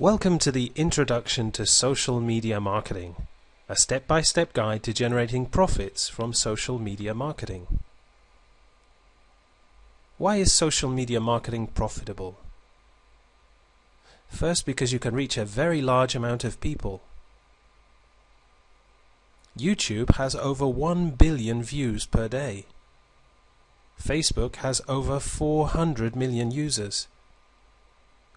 Welcome to the Introduction to Social Media Marketing, a step-by-step guide to generating profits from social media marketing. Why is social media marketing profitable? First, because you can reach a very large amount of people. YouTube has over 1 billion views per day. Facebook has over 400 million users.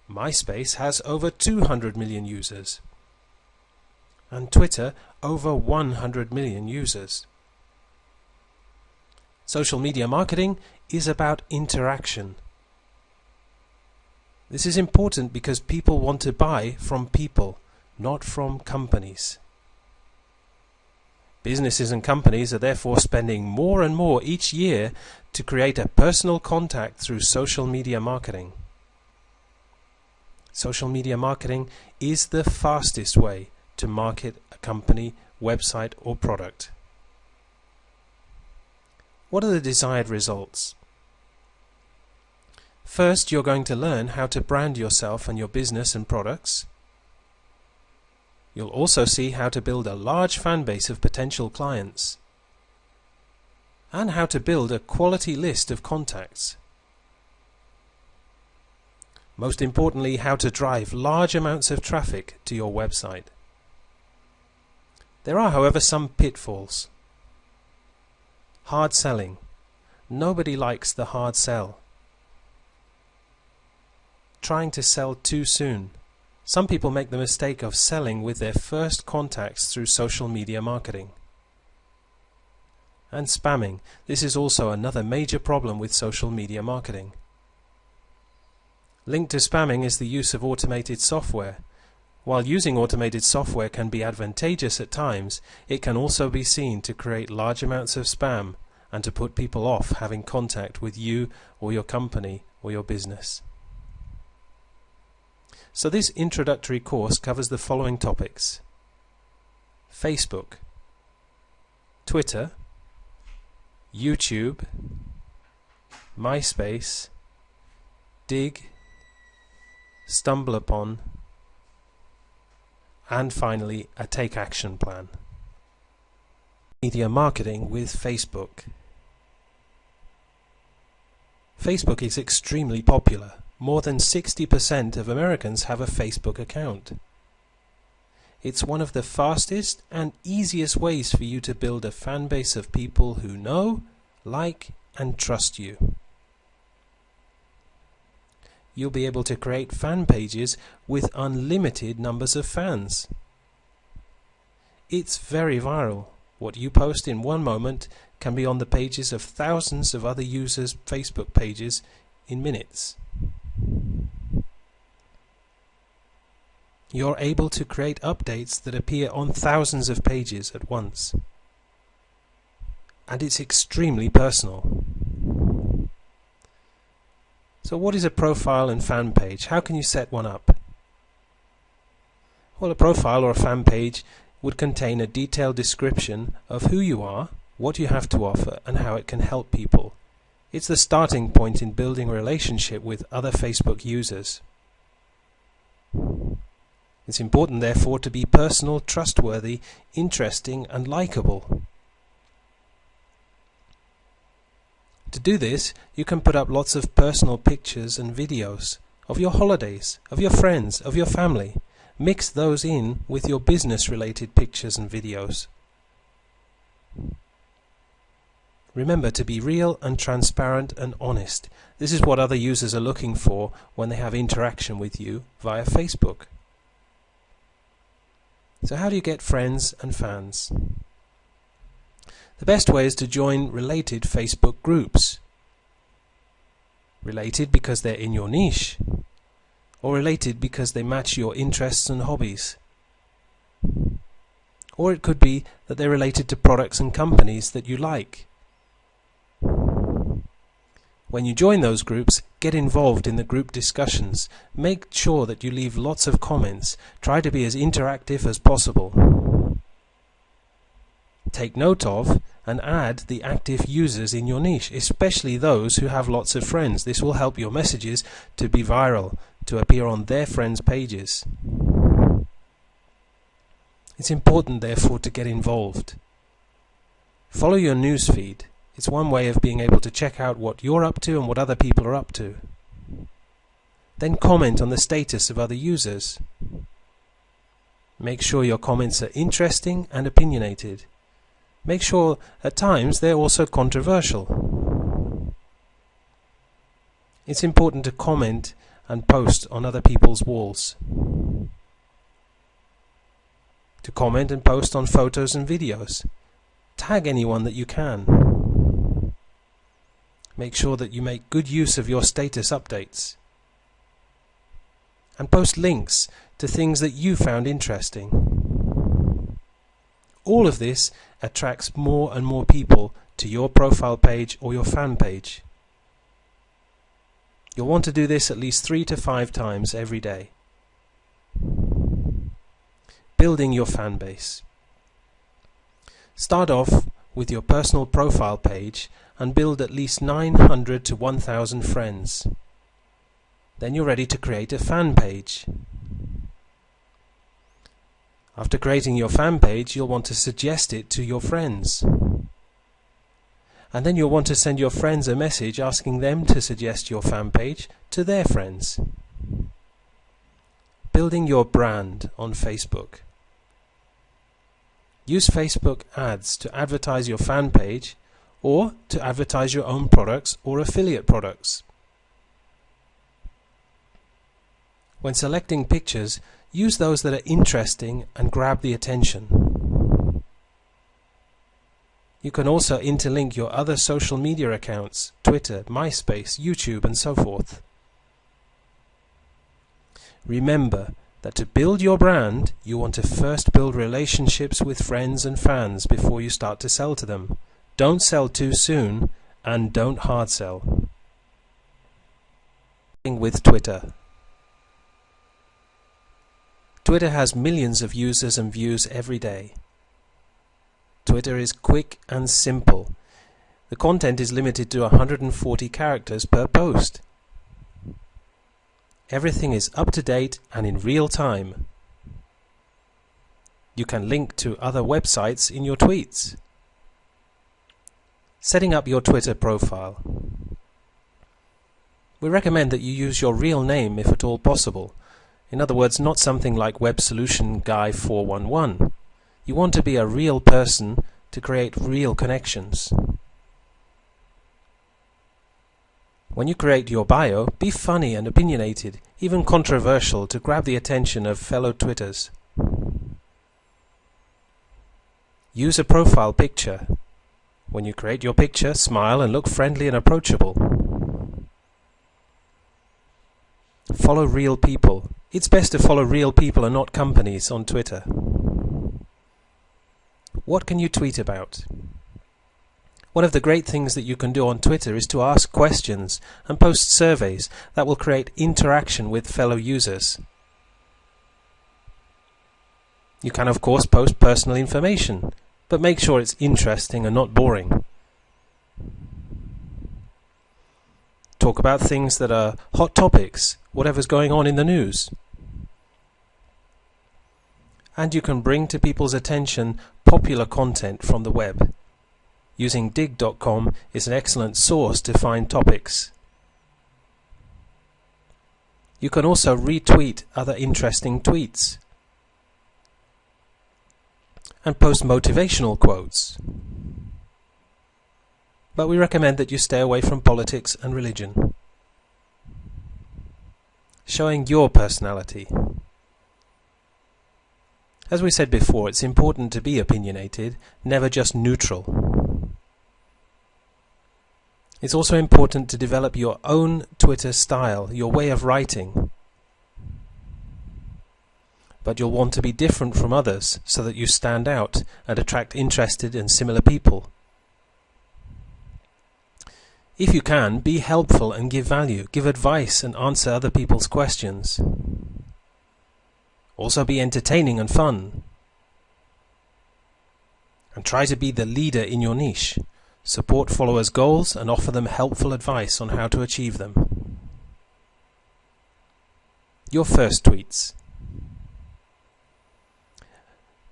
MySpace has over 200 million users. And Twitter over 100 million users. Social media marketing is about interaction. This is important because people want to buy from people, not from companies. Businesses and companies are therefore spending more and more each year to create a personal contact through social media marketing. Social media marketing is the fastest way to market a company, website or product. What are the desired results? First, you're going to learn how to brand yourself and your business and products. You'll also see how to build a large fan base of potential clients and how to build a quality list of contacts. Most importantly, how to drive large amounts of traffic to your website. There are, however, some pitfalls. Hard selling. Nobody likes the hard sell. Trying to sell too soon. Some people make the mistake of selling with their first contacts through social media marketing. And spamming. This is also another major problem with social media marketing. Linked to spamming is the use of automated software. While using automated software can be advantageous at times, it can also be seen to create large amounts of spam and to put people off having contact with you or your company or your business. So this introductory course covers the following topics. Facebook, Twitter, YouTube, MySpace, Digg, StumbleUpon, and finally a take action plan. Media marketing with Facebook. Facebook is extremely popular more than 60% of Americans have a Facebook account. It's one of the fastest and easiest ways for you to build a fan base of people who know, like, and trust you. You'll be able to create fan pages with unlimited numbers of fans. It's very viral. What you post in one moment can be on the pages of thousands of other users' Facebook pages in minutes. You're able to create updates that appear on thousands of pages at once. And it's extremely personal. So what is a profile and fan page? How can you set one up? Well, a profile or a fan page would contain a detailed description of who you are, what you have to offer, and how it can help people. It's the starting point in building a relationship with other Facebook users. It's important, therefore, to be personal, trustworthy, interesting, and likable. To do this, you can put up lots of personal pictures and videos of your holidays, of your friends, of your family. Mix those in with your business related pictures and videos. Remember to be real and transparent and honest. This is what other users are looking for when they have interaction with you via Facebook. So how do you get friends and fans? The best way is to join related Facebook groups. Related because they're in your niche, or related because they match your interests and hobbies. Or it could be that they're related to products and companies that you like. When you join those groups, get involved in the group discussions. Make sure that you leave lots of comments. Try to be as interactive as possible. Take note of and add the active users in your niche, especially those who have lots of friends. This will help your messages to be viral, to appear on their friends' pages. It's important, therefore, to get involved. Follow your newsfeed. It's one way of being able to check out what you're up to and what other people are up to. Then comment on the status of other users. Make sure your comments are interesting and opinionated. Make sure at times they're also controversial. It's important to comment and post on other people's walls. To comment and post on photos and videos. Tag anyone that you can. Make sure that you make good use of your status updates. And post links to things that you found interesting. All of this attracts more and more people to your profile page or your fan page. You'll want to do this at least three to five times every day. Building your fan base. Start off with your personal profile page and build at least 900 to 1000 friends. Then you're ready to create a fan page. After creating your fan page, you'll want to suggest it to your friends. And then you'll want to send your friends a message asking them to suggest your fan page to their friends. Building your brand on Facebook. Use Facebook ads to advertise your fan page or to advertise your own products or affiliate products. When selecting pictures, use those that are interesting and grab the attention. You can also interlink your other social media accounts, Twitter, MySpace, YouTube and so forth. Remember that to build your brand, you want to first build relationships with friends and fans before you start to sell to them. Don't sell too soon and don't hard sell. With Twitter. Twitter has millions of users and views every day. Twitter is quick and simple. The content is limited to 140 characters per post. Everything is up to date and in real time. You can link to other websites in your tweets. Setting up your Twitter profile. We recommend that you use your real name if at all possible in other words, not something like Web Solution Guy 411. You want to be a real person to create real connections. When you create your bio, be funny and opinionated, even controversial to grab the attention of fellow Twitters. Use a profile picture. When you create your picture, smile and look friendly and approachable. Follow real people. It's best to follow real people and not companies on Twitter. What can you tweet about? One of the great things that you can do on Twitter is to ask questions and post surveys that will create interaction with fellow users. You can of course post personal information, but make sure it's interesting and not boring. Talk about things that are hot topics, whatever's going on in the news and you can bring to people's attention popular content from the web. Using digg.com is an excellent source to find topics. You can also retweet other interesting tweets and post motivational quotes. But we recommend that you stay away from politics and religion. Showing your personality. As we said before, it's important to be opinionated, never just neutral. It's also important to develop your own Twitter style, your way of writing. But you'll want to be different from others so that you stand out and attract interested and similar people. If you can, be helpful and give value, give advice and answer other people's questions. Also be entertaining and fun. And try to be the leader in your niche. Support followers' goals and offer them helpful advice on how to achieve them. Your first tweets.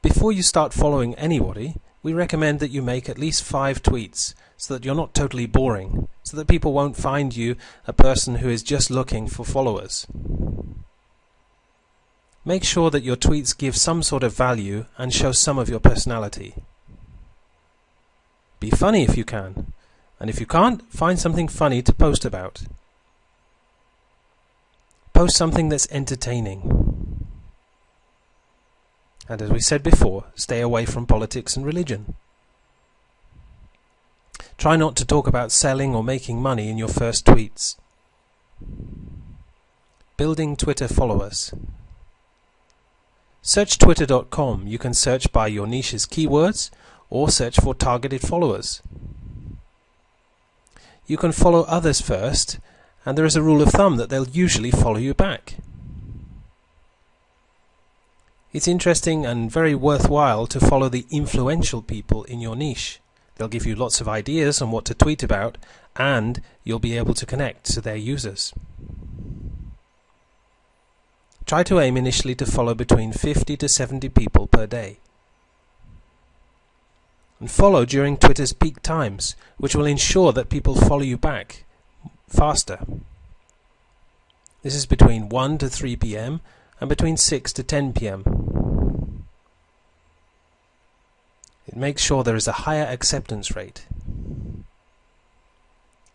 Before you start following anybody, we recommend that you make at least five tweets so that you're not totally boring, so that people won't find you a person who is just looking for followers. Make sure that your tweets give some sort of value and show some of your personality. Be funny if you can, and if you can't, find something funny to post about. Post something that's entertaining. And as we said before, stay away from politics and religion. Try not to talk about selling or making money in your first tweets. Building Twitter followers. Search twitter.com. You can search by your niche's keywords or search for targeted followers. You can follow others first, and there is a rule of thumb that they'll usually follow you back. It's interesting and very worthwhile to follow the influential people in your niche. They'll give you lots of ideas on what to tweet about, and you'll be able to connect to their users. Try to aim initially to follow between 50 to 70 people per day. And follow during Twitter's peak times, which will ensure that people follow you back faster. This is between 1 to 3 p.m. and between 6 to 10 p.m. It makes sure there is a higher acceptance rate.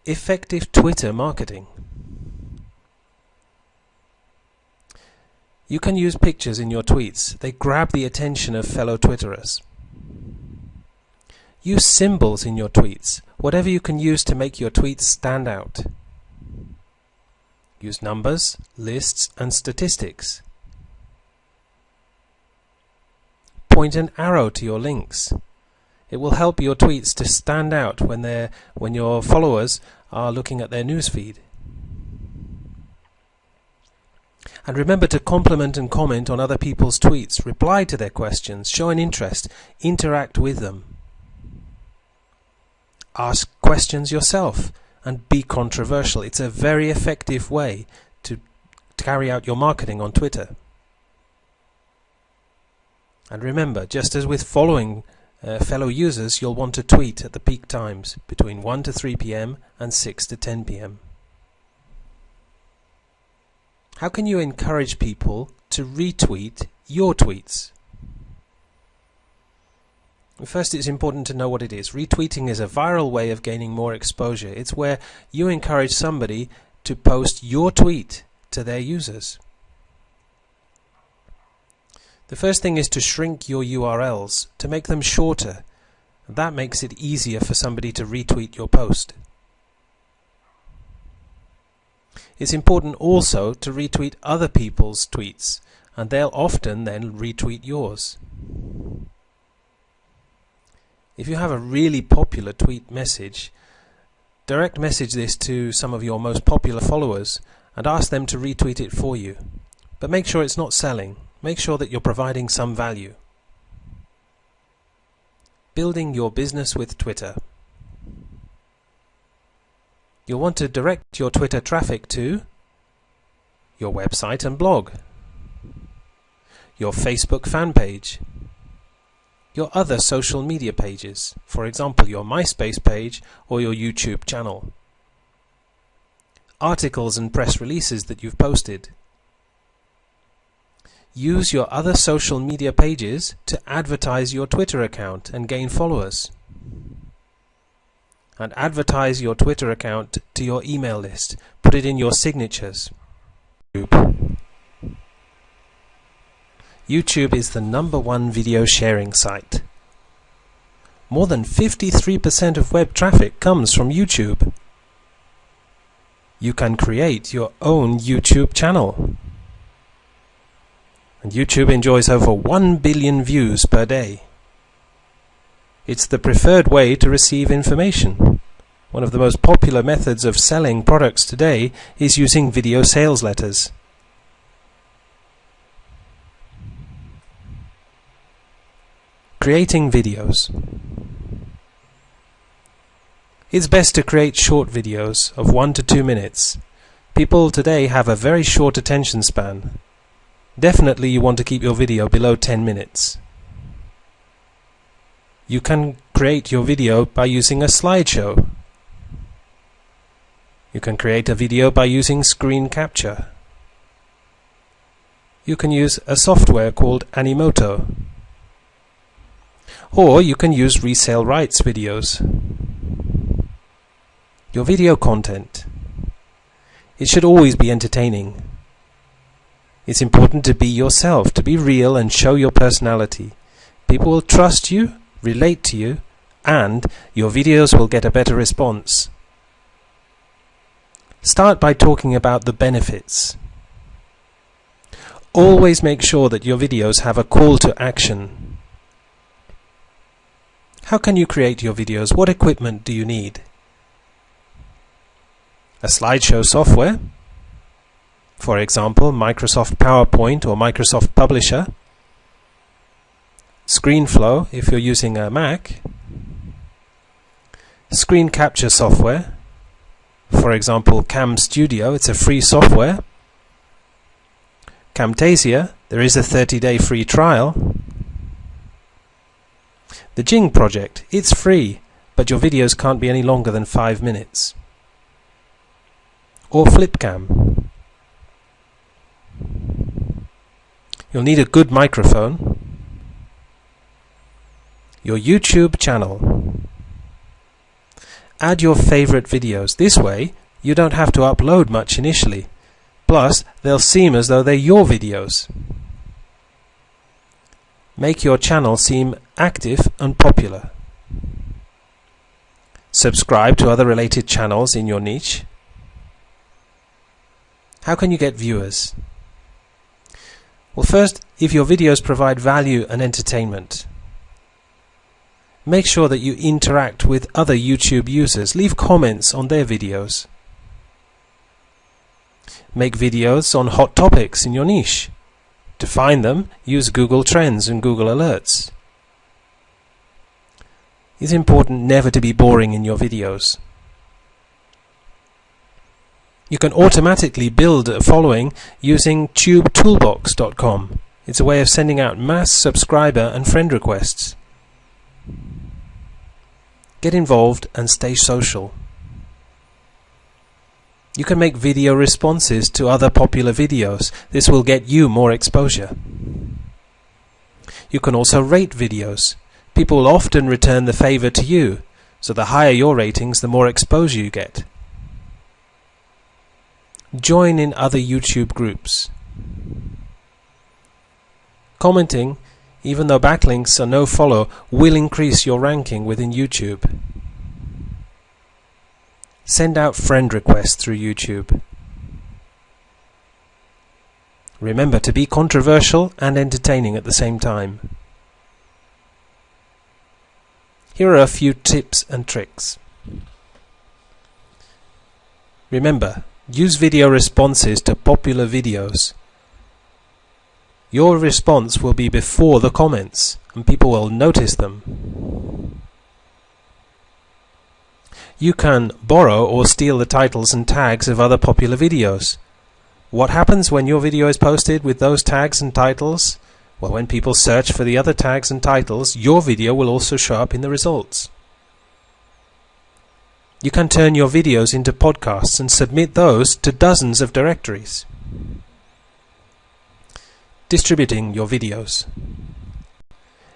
Effective Twitter marketing. You can use pictures in your tweets. They grab the attention of fellow Twitterers. Use symbols in your tweets, whatever you can use to make your tweets stand out. Use numbers, lists, and statistics. Point an arrow to your links. It will help your tweets to stand out when, they when your followers are looking at their newsfeed. And remember to compliment and comment on other people's tweets, reply to their questions, show an interest, interact with them. Ask questions yourself and be controversial. It's a very effective way to, to carry out your marketing on Twitter. And remember, just as with following uh, fellow users, you'll want to tweet at the peak times between 1 to 3 p.m. and 6 to 10 p.m. How can you encourage people to retweet your tweets? First, it's important to know what it is. Retweeting is a viral way of gaining more exposure. It's where you encourage somebody to post your tweet to their users. The first thing is to shrink your URLs, to make them shorter. That makes it easier for somebody to retweet your post. It's important also to retweet other people's tweets, and they'll often then retweet yours. If you have a really popular tweet message, direct message this to some of your most popular followers and ask them to retweet it for you. But make sure it's not selling. Make sure that you're providing some value. Building your business with Twitter. You'll want to direct your Twitter traffic to your website and blog, your Facebook fan page, your other social media pages, for example your MySpace page or your YouTube channel, articles and press releases that you've posted. Use your other social media pages to advertise your Twitter account and gain followers and advertise your Twitter account to your email list. Put it in your signatures. YouTube is the number one video sharing site. More than 53% of web traffic comes from YouTube. You can create your own YouTube channel. And YouTube enjoys over 1 billion views per day. It's the preferred way to receive information. One of the most popular methods of selling products today is using video sales letters. Creating videos. It's best to create short videos of 1 to 2 minutes. People today have a very short attention span. Definitely you want to keep your video below 10 minutes. You can create your video by using a slideshow. You can create a video by using screen capture. You can use a software called Animoto. Or you can use resale rights videos. Your video content. It should always be entertaining. It's important to be yourself, to be real and show your personality. People will trust you, relate to you, and your videos will get a better response. Start by talking about the benefits. Always make sure that your videos have a call to action. How can you create your videos? What equipment do you need? A slideshow software, for example Microsoft PowerPoint or Microsoft Publisher, ScreenFlow if you're using a Mac, screen capture software, for example CamStudio, it's a free software, Camtasia, there is a 30-day free trial, the Jing project, it's free, but your videos can't be any longer than 5 minutes. Or Flipcam. You'll need a good microphone, your YouTube channel. Add your favorite videos. This way, you don't have to upload much initially. Plus, they'll seem as though they're your videos. Make your channel seem active and popular. Subscribe to other related channels in your niche. How can you get viewers? Well, first, if your videos provide value and entertainment, make sure that you interact with other YouTube users. Leave comments on their videos. Make videos on hot topics in your niche. To find them, use Google Trends and Google Alerts. It's important never to be boring in your videos. You can automatically build a following using tubetoolbox.com. It's a way of sending out mass subscriber and friend requests. Get involved and stay social. You can make video responses to other popular videos. This will get you more exposure. You can also rate videos. People often return the favor to you, so the higher your ratings, the more exposure you get. Join in other YouTube groups. Commenting, even though backlinks are no follow, will increase your ranking within YouTube. Send out friend requests through YouTube. Remember to be controversial and entertaining at the same time. Here are a few tips and tricks. Remember, Use video responses to popular videos. Your response will be before the comments and people will notice them. You can borrow or steal the titles and tags of other popular videos. What happens when your video is posted with those tags and titles? Well, when people search for the other tags and titles, your video will also show up in the results. You can turn your videos into podcasts and submit those to dozens of directories. Distributing your videos.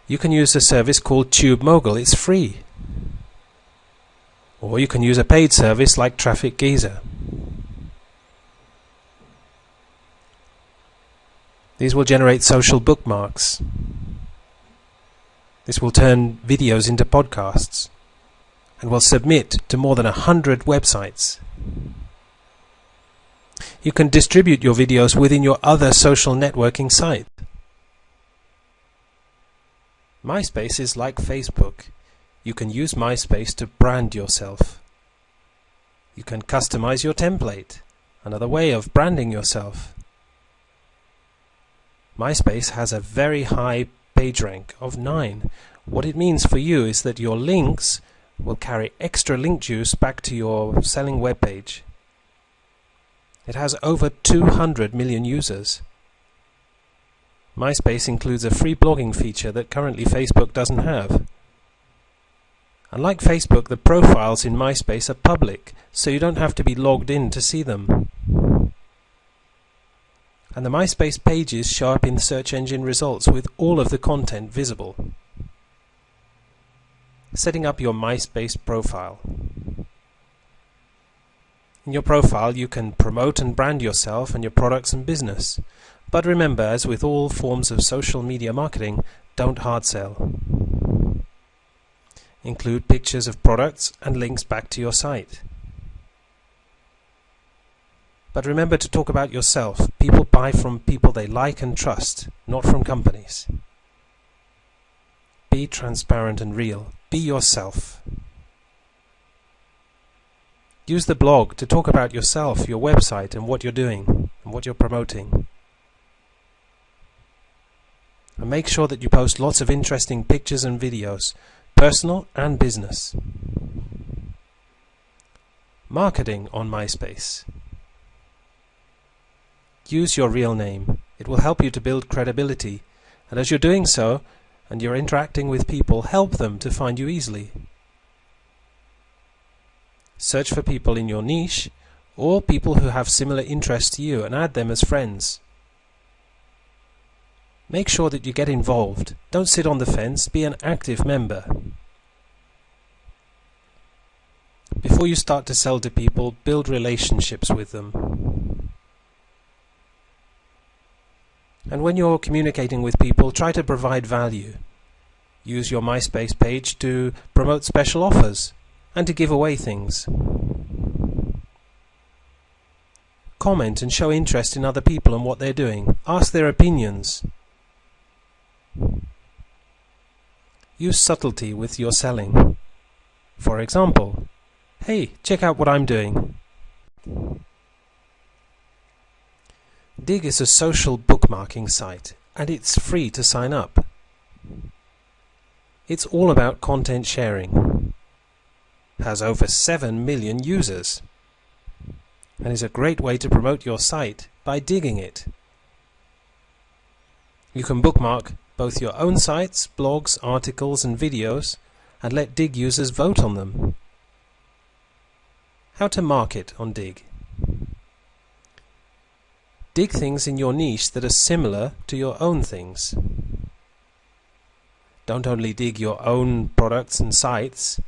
You can use a service called TubeMogul. It's free. Or you can use a paid service like Traffic Geyser. These will generate social bookmarks. This will turn videos into podcasts and will submit to more than a hundred websites. You can distribute your videos within your other social networking site. MySpace is like Facebook. You can use MySpace to brand yourself. You can customize your template, another way of branding yourself. MySpace has a very high PageRank of 9. What it means for you is that your links will carry extra link juice back to your selling web page. It has over 200 million users. MySpace includes a free blogging feature that currently Facebook doesn't have. Unlike Facebook, the profiles in MySpace are public, so you don't have to be logged in to see them. And the MySpace pages show up in search engine results with all of the content visible. Setting up your MySpace profile. In your profile, you can promote and brand yourself and your products and business. But remember, as with all forms of social media marketing, don't hard sell. Include pictures of products and links back to your site. But remember to talk about yourself. People buy from people they like and trust, not from companies. Be transparent and real. Be yourself. Use the blog to talk about yourself, your website, and what you're doing, and what you're promoting. And make sure that you post lots of interesting pictures and videos personal and business. Marketing on MySpace. Use your real name. It will help you to build credibility, and as you're doing so, and you're interacting with people, help them to find you easily. Search for people in your niche, or people who have similar interests to you, and add them as friends. Make sure that you get involved. Don't sit on the fence, be an active member. Before you start to sell to people, build relationships with them. And when you're communicating with people, try to provide value. Use your MySpace page to promote special offers and to give away things. Comment and show interest in other people and what they're doing. Ask their opinions. Use subtlety with your selling. For example, hey, check out what I'm doing. Digg is a social bookmarking site and it's free to sign up. It's all about content sharing. Has over 7 million users and is a great way to promote your site by digging it. You can bookmark both your own sites, blogs, articles and videos and let Digg users vote on them. How to market on Digg. Dig things in your niche that are similar to your own things. Don't only dig your own products and sites.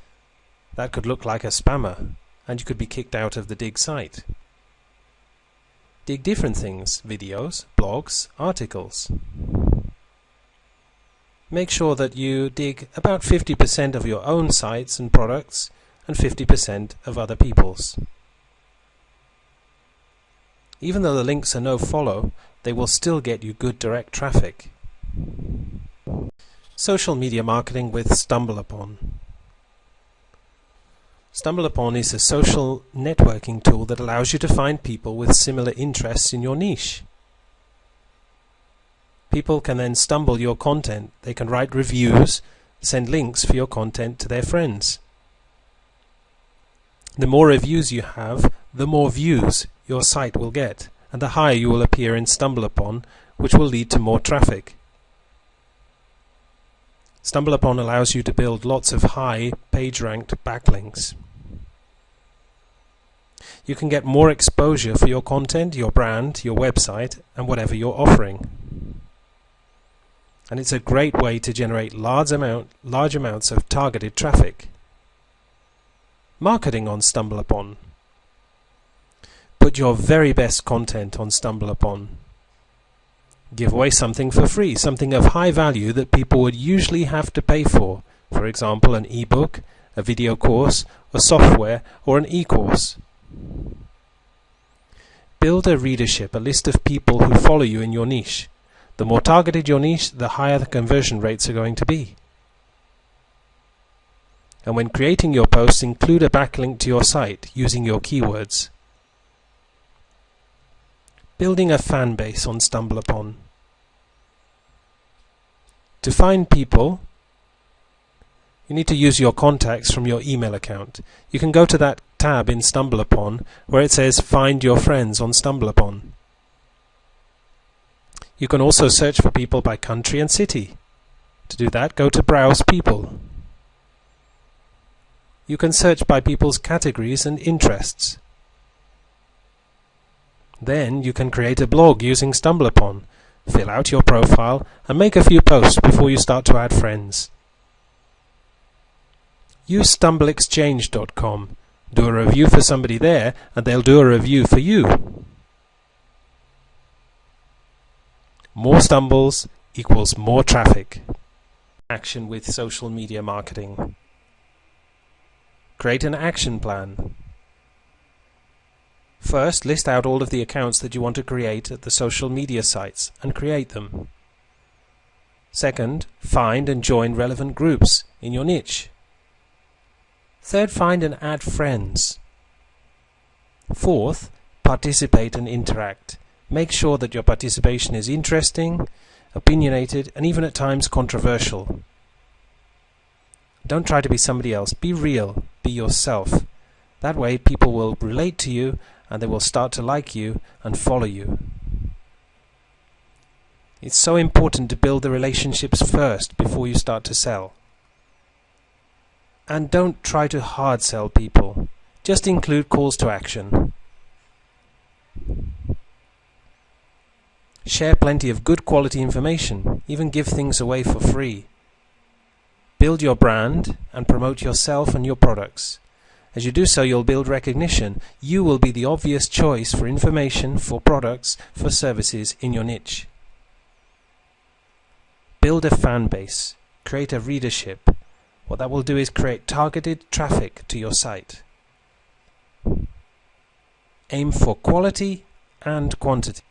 That could look like a spammer and you could be kicked out of the Digg site. Dig different things, videos, blogs, articles make sure that you dig about 50% of your own sites and products and 50% of other people's. Even though the links are no follow, they will still get you good direct traffic. Social media marketing with StumbleUpon. StumbleUpon is a social networking tool that allows you to find people with similar interests in your niche. People can then stumble your content. They can write reviews, send links for your content to their friends. The more reviews you have, the more views your site will get, and the higher you will appear in StumbleUpon, which will lead to more traffic. StumbleUpon allows you to build lots of high page-ranked backlinks. You can get more exposure for your content, your brand, your website, and whatever you're offering and it's a great way to generate large, amount, large amounts of targeted traffic. Marketing on StumbleUpon. Put your very best content on StumbleUpon. Give away something for free, something of high value that people would usually have to pay for, for example an e-book, a video course, a software or an e-course. Build a readership, a list of people who follow you in your niche. The more targeted your niche, the higher the conversion rates are going to be. And when creating your posts, include a backlink to your site using your keywords. Building a fan base on StumbleUpon. To find people, you need to use your contacts from your email account. You can go to that tab in StumbleUpon where it says Find Your Friends on StumbleUpon. You can also search for people by country and city. To do that, go to Browse People. You can search by people's categories and interests. Then you can create a blog using StumbleUpon, fill out your profile, and make a few posts before you start to add friends. Use StumbleExchange.com. Do a review for somebody there, and they'll do a review for you. More stumbles equals more traffic. Action with social media marketing. Create an action plan. First, list out all of the accounts that you want to create at the social media sites and create them. Second, find and join relevant groups in your niche. Third, find and add friends. Fourth, participate and interact. Make sure that your participation is interesting, opinionated, and even at times controversial. Don't try to be somebody else. Be real. Be yourself. That way people will relate to you and they will start to like you and follow you. It's so important to build the relationships first before you start to sell. And don't try to hard sell people. Just include calls to action. Share plenty of good quality information, even give things away for free. Build your brand and promote yourself and your products. As you do so, you'll build recognition. You will be the obvious choice for information, for products, for services in your niche. Build a fan base. Create a readership. What that will do is create targeted traffic to your site. Aim for quality and quantity.